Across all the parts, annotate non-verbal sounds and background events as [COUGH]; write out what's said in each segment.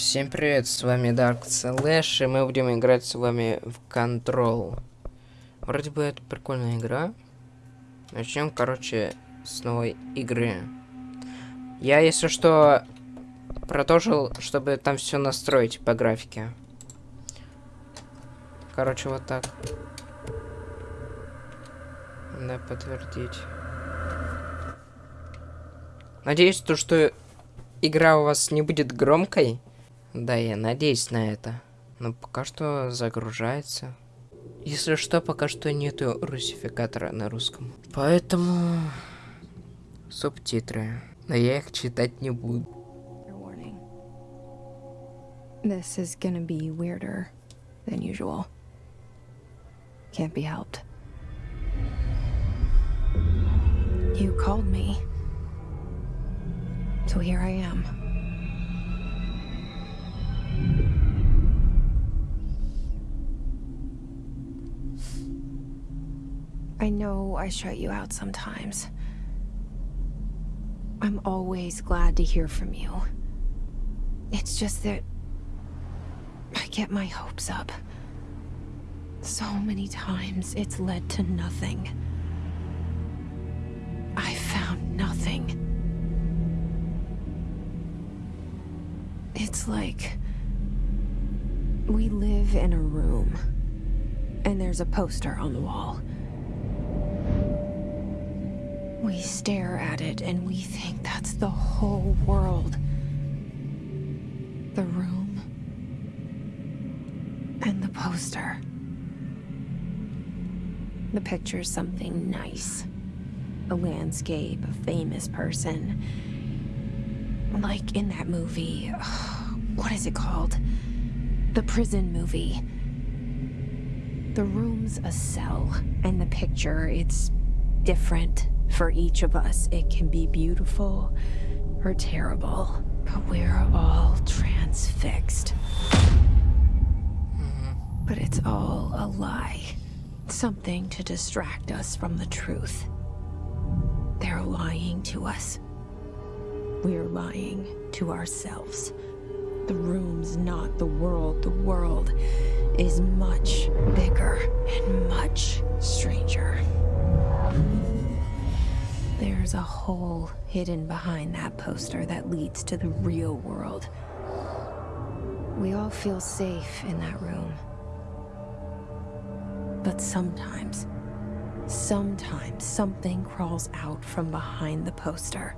Всем привет, с вами Dark Slash, и мы будем играть с вами в Control. Вроде бы это прикольная игра. Начнем, короче, с новой игры. Я, если что, продолжил, чтобы там все настроить по графике. Короче, вот так. Да, подтвердить. Надеюсь, то, что игра у вас не будет громкой. Да, я надеюсь на это. Но пока что загружается. Если что, пока что нету русификатора на русском. Поэтому... Субтитры. Но я их читать не буду. This is gonna be weirder than usual. Can't be helped. You called me. So here I am. I shut you out sometimes. I'm always glad to hear from you. It's just that I get my hopes up. So many times it's led to nothing. I found nothing. It's like we live in a room and there's a poster on the wall. We stare at it and we think that's the whole world. The room. And the poster. The picture's something nice. A landscape, a famous person. Like in that movie. [SIGHS] What is it called? The prison movie. The room's a cell, and the picture, it's different for each of us, it can be beautiful or terrible, but we're all transfixed. Mm-hmm. But it's all a lie. Something to distract us from the truth. They're lying to us. We're lying to ourselves. The room's not the world. The world is much bigger and much stranger. There's a hole hidden behind that poster that leads to the real world. We all feel safe in that room. But sometimes, sometimes something crawls out from behind the poster.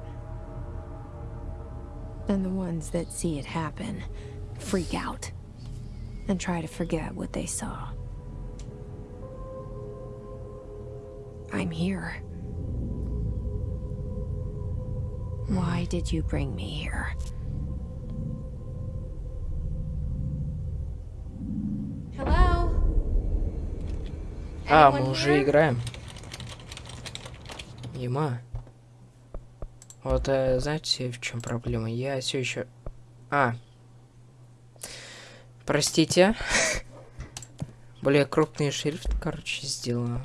And the ones that see it happen freak out and try to forget what they saw. I'm here. Why did you bring me here? Hello? А, мы уже играем. Ема. Вот, э, знаете, в чем проблема? Я все еще... А. Простите. [LAUGHS] Более крупный шрифт, короче, сделаю.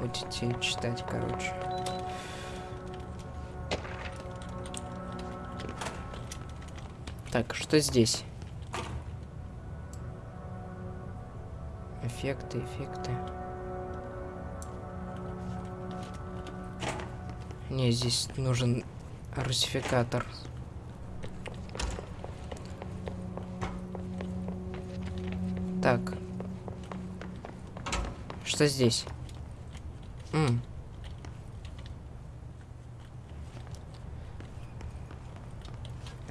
Будете читать, короче. Так, что здесь? Эффекты, эффекты. Не, здесь нужен русификатор. Так. Что здесь? М.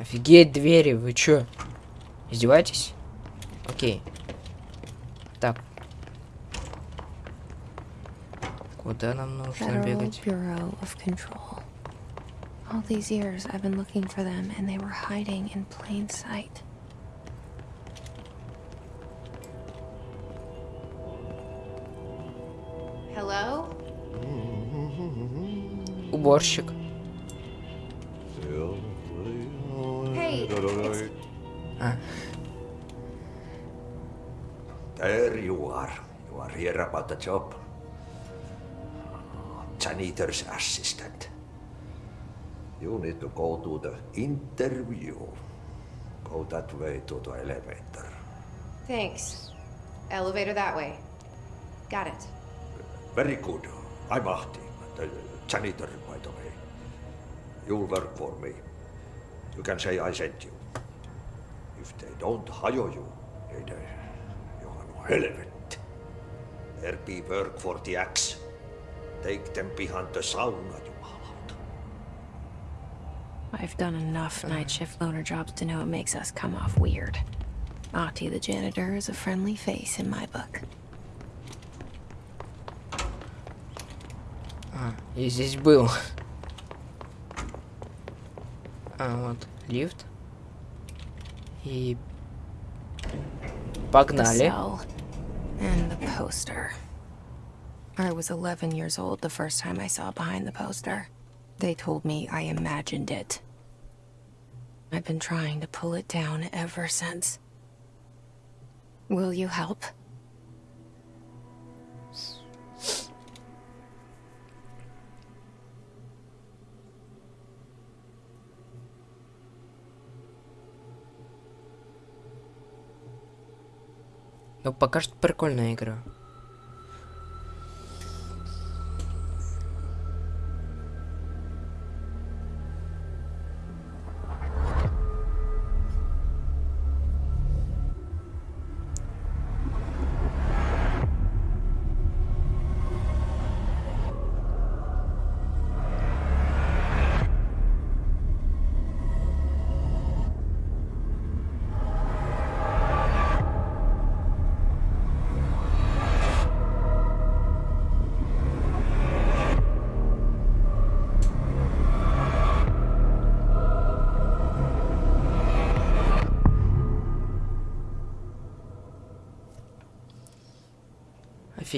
Офигеть, двери, вы чё? Издеваетесь? Окей. Так. Куда нам нужно Federal бегать? Bureau of Control. All these years I've been looking for them and they were hiding in plain sight. Hello? Уборщик. Ah. There you are. You are here about the job. Ah, janitor's assistant. You need to go to the interview. Go that way to the elevator. Thanks. Elevator that way. Got it. Very good. I'm Ahti, the uh, janitor, by the way. You'll work for me. You can say I sent you. If they don't hire you, they, you are no hell of it. There be work for the axe. Take them behind the sauna, you out. I've done enough night shift loner jobs to know it makes us come off weird. Ahti the janitor is a friendly face in my book. А, и здесь был. А, вот, лифт. И... The Погнали. cell and the poster. I was 11 years old the first time I saw behind the poster. They told me I imagined it. I've been trying to pull it down ever since. Will you help? Ну, пока что прикольная игра.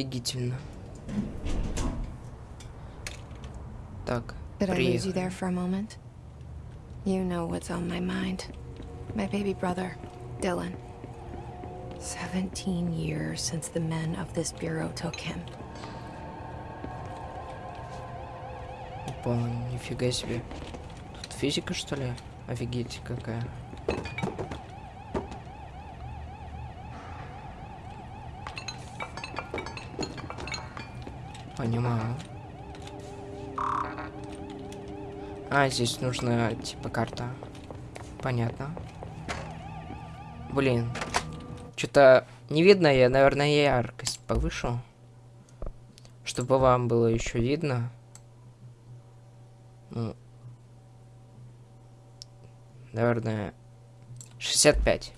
Офигительно. Так, Did I lose you приехали. there for a moment? You know what's on my mind. My baby brother, Dylan. 17 years since the men of this bureau took him. Опа, нифига себе. Тут физика, что ли? Офигеть, какая. Понимаю. А, здесь нужна, типа, карта. Понятно. Блин. Что-то не видно, я, наверное, яркость повышу. Чтобы вам было еще видно. Ну, наверное, 65.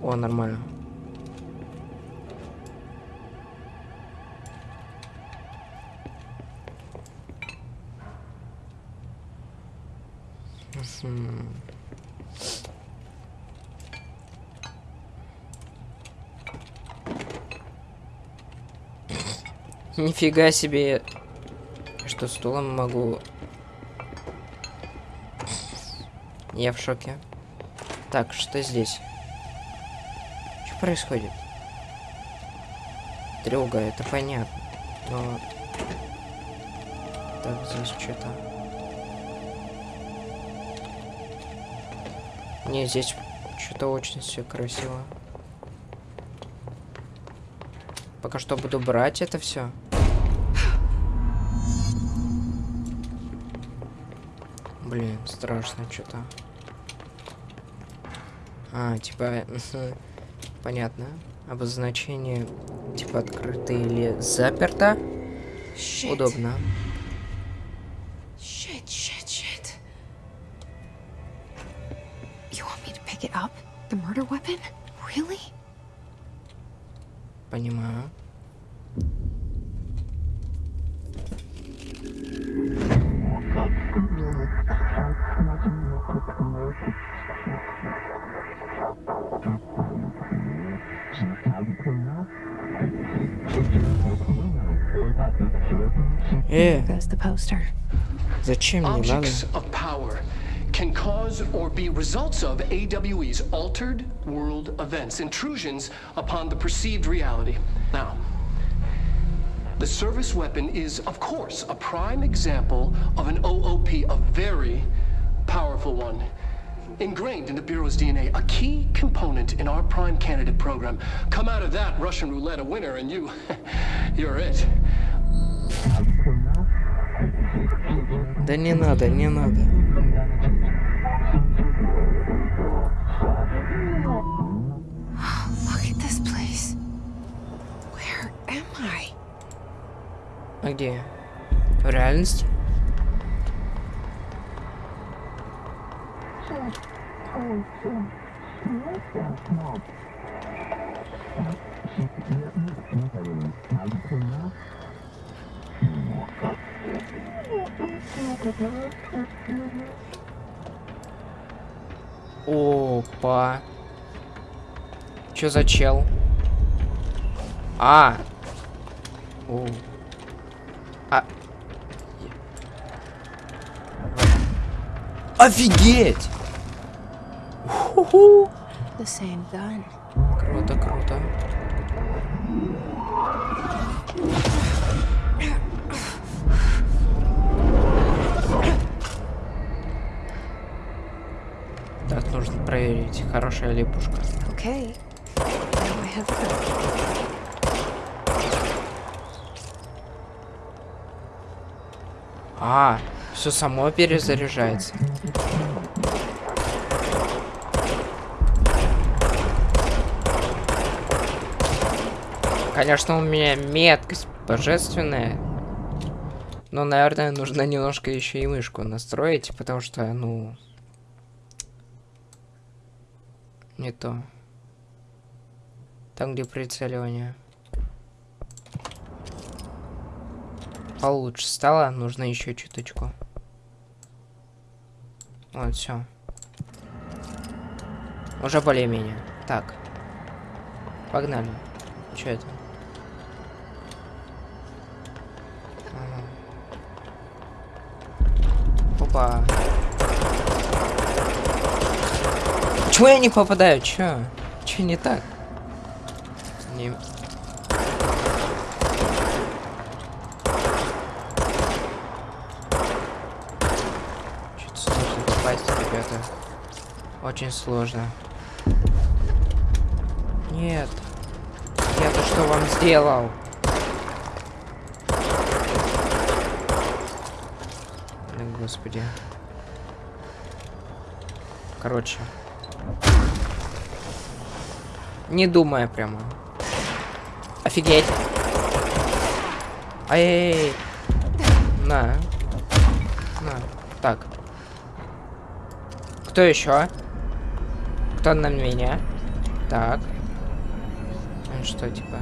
О, нормально. Нифига себе. Что, стулом могу... Я в шоке. Так, что здесь? Что происходит? Тревога, это понятно. Но... Так, здесь что-то... Не, здесь что-то очень все красиво. Пока что буду брать это все. Блин, страшно что-то. А, типа, [LAUGHS] понятно. Обозначение, типа, открыто или заперто. Shit. Удобно. Chimney, Objects of power can cause or be results of AWE's altered world events, intrusions upon the perceived reality. Now, the service weapon is, of course, a prime example of an OOP, a very powerful one, ingrained in the Bureau's DNA, a key component in our prime candidate program. Come out of that Russian roulette a winner and you, [LAUGHS] you're it. Да не надо, не надо. А где? В реальности? Опа. Чё за чел? А. О. А. Офигеть! The same gun. Проверить, хорошая ли пушка. Okay. А, все само перезаряжается. Конечно, у меня меткость божественная. Но, наверное, нужно немножко еще и мышку настроить, потому что, ну... Не то. Там, где прицеливание. Получше стало, нужно еще чуточку. Вот, все. Уже более-менее. Так. Погнали. Что это? Ага. Опа. Чего я не попадаю? Чё? Чё не так? Не... Чё-то сложно попасть, ребята. Очень сложно. Нет. Я-то что вам сделал? Господи. Короче. Не думая прямо. Офигеть. Ай-яй-яй. На. На. Так. Кто еще? Кто на меня? Так. Он что, типа?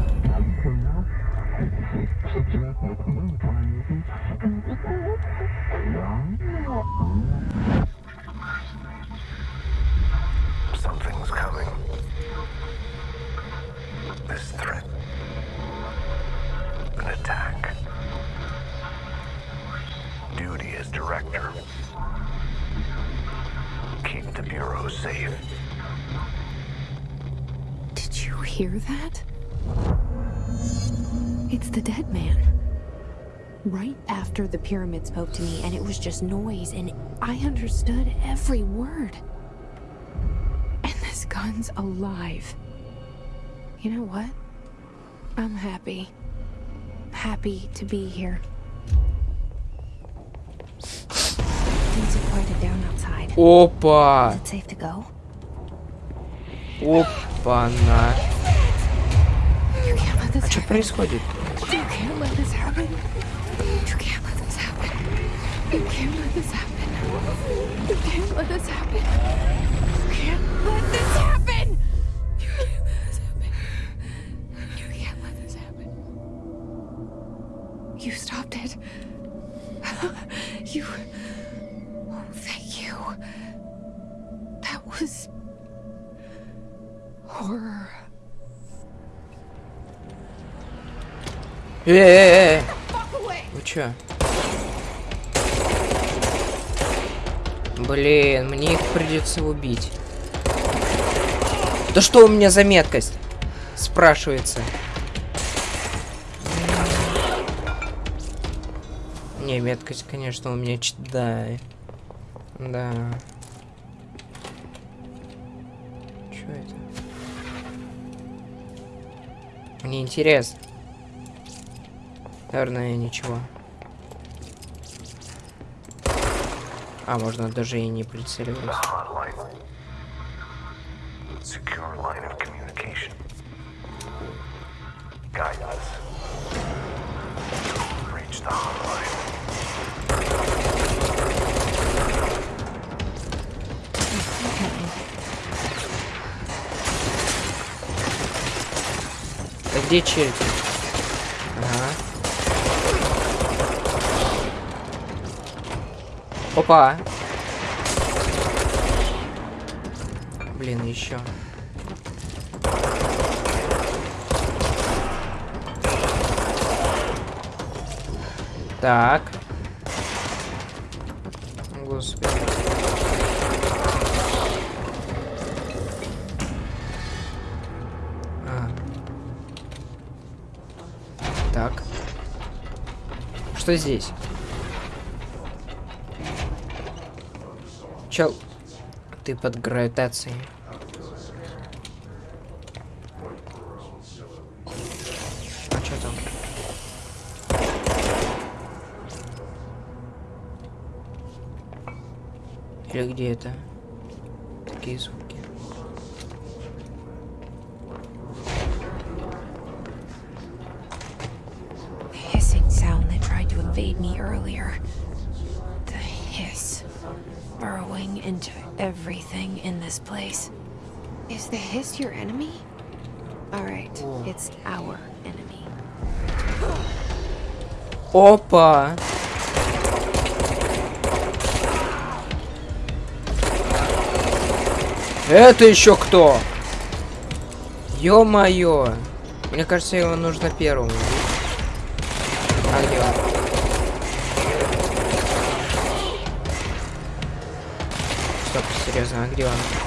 hear that? It's the dead man. Right after the pyramid spoke to me and it was just noise and I understood every word. And this gun's alive. You know what? I'm happy. Happy to be here. Things are quieted down outside. Opa! Is it safe to go? Opa, na. А что происходит? You can't let this happen. Э-э-э! Walk away. Вы чё? Блин, мне их придется убить. Да что у меня за меткость? Спрашивается. Не, меткость, конечно, у меня. Да. Да. Что это? Мне интересно. Наверное, ничего. А, можно даже и не прицеливать. А где черти? Ага. Опа. Блин, еще. Так. Господи. А. Так. Что здесь? Чел, ты под гравитацией. А что там? Или где это? Такие звуки. The hiss your enemy? Alright, it's our enemy. Опа! Это еще кто? Ё-моё! Мне кажется, его нужно первым. А он? Стоп, серьезно, а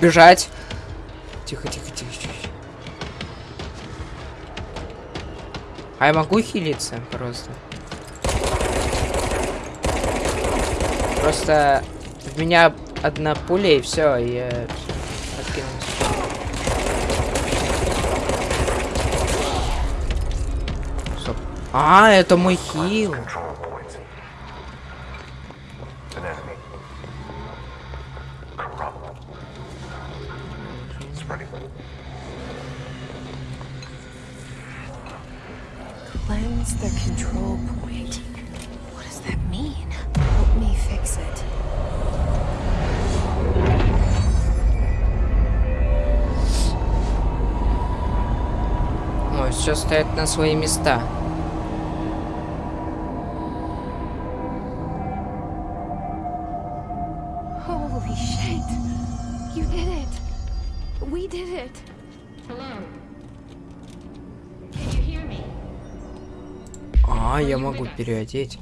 Бежать! Тихо, тихо, тихо, тихо. А я могу хилиться просто? Просто в меня одна пуля и все, я откинулся. Стоп. А, это мой хил. Spreading. Cleanse the control point. What does that mean? Help me fix it. Ой, все стоят на свои места. переодеть.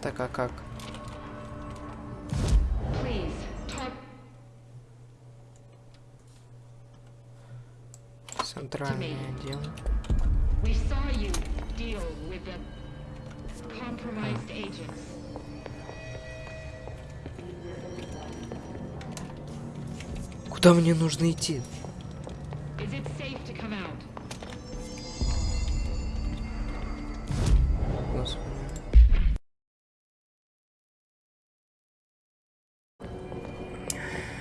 Так, а как? Центральное отдел. We saw you deal with the compromised agents. Куда мне нужно идти?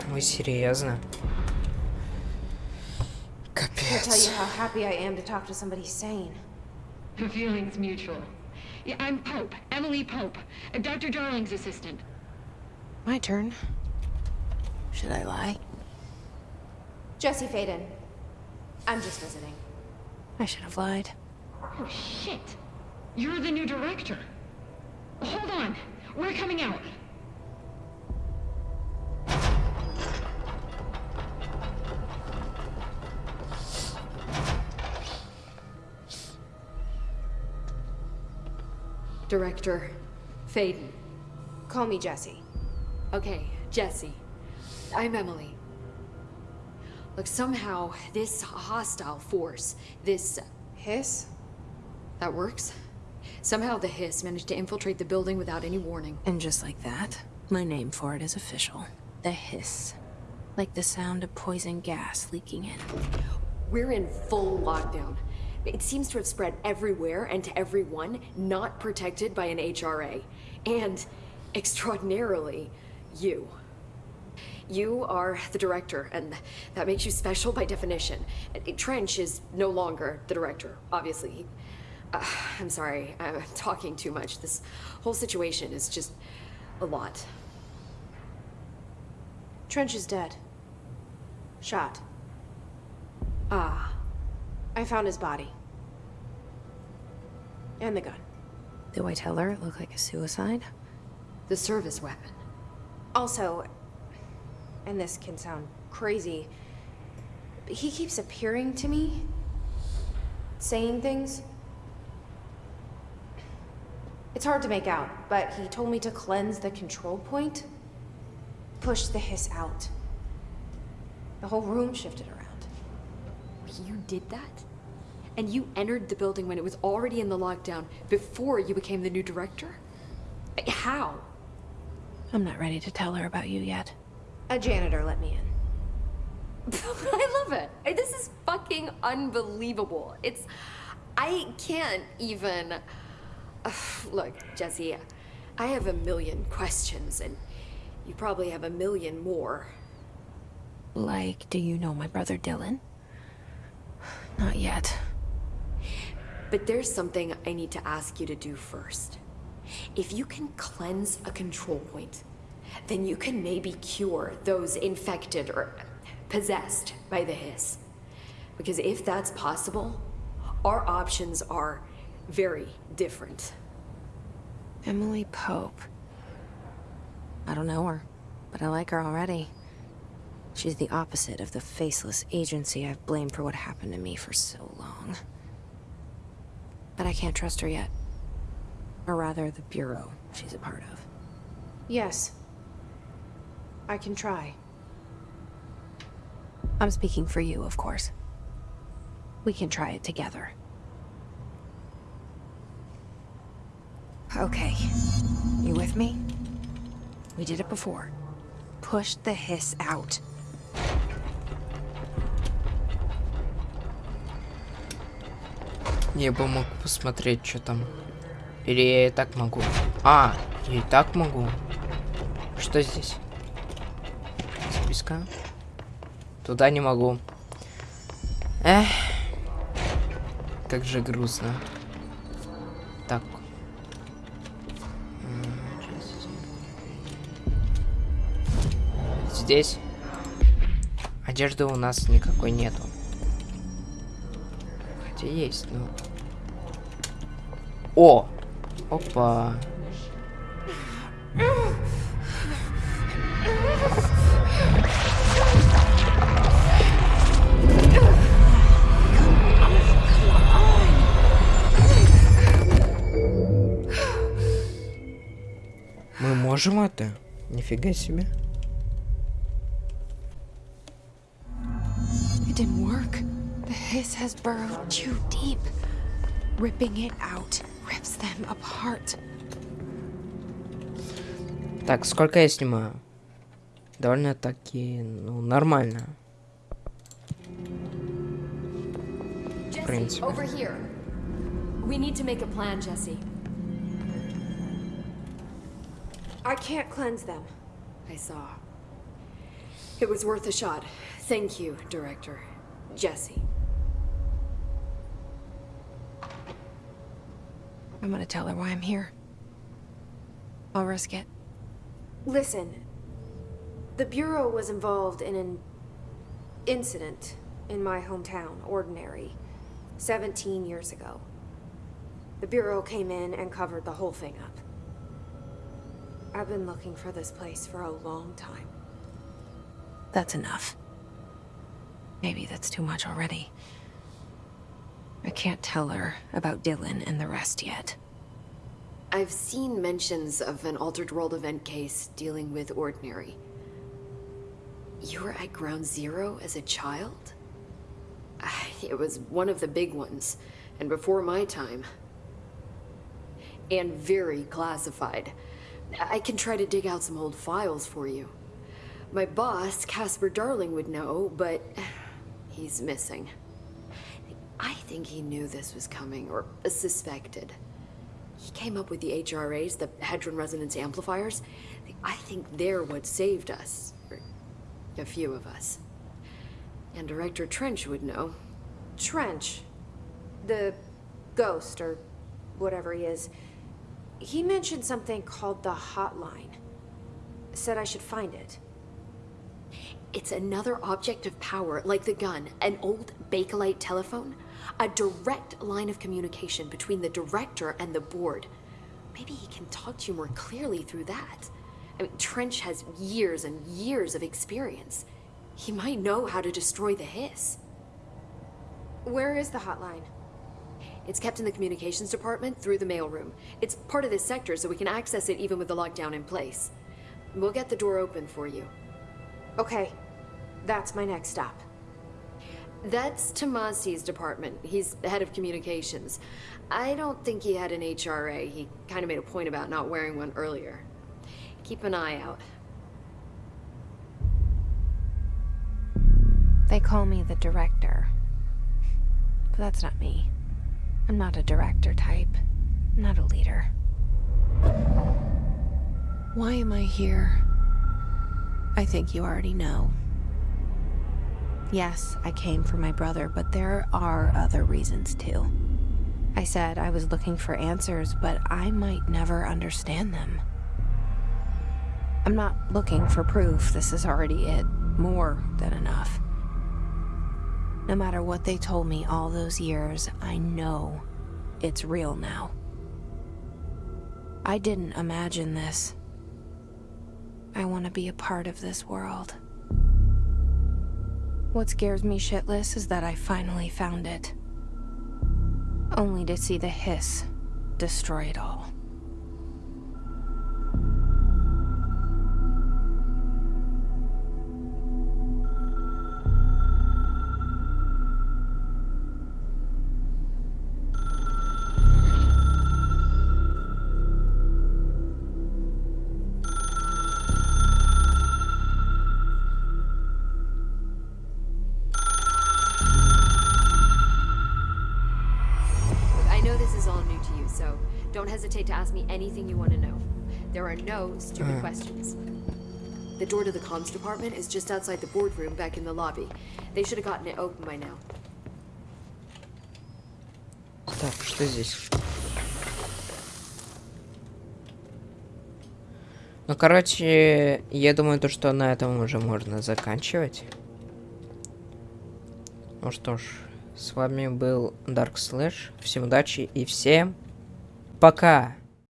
Вы серьезно? Капец. The feeling's mutual. Yeah, I'm Pope, Emily Pope, Dr. Darling's assistant. My turn. Should I lie? Jesse Faden. I'm just visiting. I should have lied. Oh, shit. You're the new director. Hold on. We're coming out. Director Faden. Call me Jesse. Okay, Jesse. I'm Emily. Look, somehow this hostile force, this Hiss? that works. Somehow the hiss managed to infiltrate the building without any warning. And just like that, my name for it is official. The hiss. Like the sound of poison gas leaking in. We're in full lockdown. It seems to have spread everywhere and to everyone not protected by an HRA. And, extraordinarily, you. You are the director, and that makes you special by definition. Trench is no longer the director, obviously. Uh, I'm sorry, I'm talking too much. This whole situation is just a lot. Trench is dead. Shot. Ah, I found his body. And the gun. Do I tell her it looked like a suicide? the service weapon. Also, and this can sound crazy, but he keeps appearing to me, saying things. It's hard to make out, but he told me to cleanse the control point, push the hiss out. The whole room shifted around. You did that? And you entered the building when it was already in the lockdown before you became the new director? How? I'm not ready to tell her about you yet. A janitor let me in. [LAUGHS] I love it. I- This is fucking unbelievable. It's. I can't even. Ugh, [SIGHS] look, Jesse, I have a million questions, and you probably have a million more. Like, do you know my brother Dylan? Not yet. But there's something I need to ask you to do first. If you can cleanse a control point, then you can maybe cure those infected or possessed by the hiss. Because if that's possible, our options are very different. Emily Pope. I don't know her, but I like her already. She's the opposite of the faceless agency I've blamed for what happened to me for so long. But I can't trust her yet. Or rather, the Bureau she's a part of. Yes. I can try. I'm speaking for you, of course. We can try it together. Okay. You with me? We did it before. Push the hiss out. Я бы мог посмотреть, что там. Или я и так могу. А, я и так могу. Что здесь? Списка? Туда не могу. Эх. Как же грустно. Так. Здесь. Одежды у нас никакой нету. Хотя есть, ну. О! Опа. Это? Нифига себе. It didn't work. The hiss has burrowed too deep. Ripping it out rips them apart. Так, сколько я снимаю? Довольно-таки, ну, нормально. Jesse, принципе. over here. We need to make a plan, Jesse. I can't cleanse them. I saw. It was worth a shot. Thank you, Director. Jesse. I'm gonna tell her why I'm here. I'll risk it. Listen, the Bureau was involved in an incident in my hometown, Ordinary, 17 years ago. The Bureau came in and covered the whole thing up. I've been looking for this place for a long time. That's enough. Maybe that's too much already. I can't tell her about Dylan and the rest yet. I've seen mentions of an Altered World event case dealing with Ordinary. You were at Ground Zero as a child? [SIGHS] It was one of the big ones, and before my time. And very classified. I can try to dig out some old files for you. My boss, Casper Darling, would know, but he's missing. I think he knew this was coming, or suspected. He came up with the HRAs, the Hedron Resonance Amplifiers. I think they're what saved us. A few of us. And Director Trench would know. Trench. The ghost, or whatever he is. He mentioned something called the hotline. Said I should find it. It's another object of power, like the gun, an old Bakelite telephone. A direct line of communication between the director and the board. Maybe he can talk to you more clearly through that. I mean, Trench has years and years of experience. He might know how to destroy the hiss. Where is the hotline? It's kept in the communications department through the mailroom. It's part of this sector, so we can access it even with the lockdown in place. We'll get the door open for you. Okay, that's my next stop. That's Tommasi's department. He's the head of communications. I don't think he had an HRA. He kind of made a point about not wearing one earlier. Keep an eye out. They call me the director. But that's not me. I'm not a director type. Not a leader. Why am I here? I think you already know. Yes, I came for my brother, but there are other reasons too. I said I was looking for answers, but I might never understand them. I'm not looking for proof. This is already it. More than enough. No matter what they told me all those years, I know it's real now. I didn't imagine this. I want to be a part of this world. What scares me shitless is that I finally found it. Only to see the hiss destroy it all. Hesitate to ask me anything you want to know. There are no stupid questions. The door to the comms department is just outside the boardroom back in the lobby. They should have gotten it open by now. Так, что здесь? Ну, короче, я думаю, то, что на этом уже можно заканчивать. Ну что ж, с вами был Dark Slash. Всем удачи и всем пока!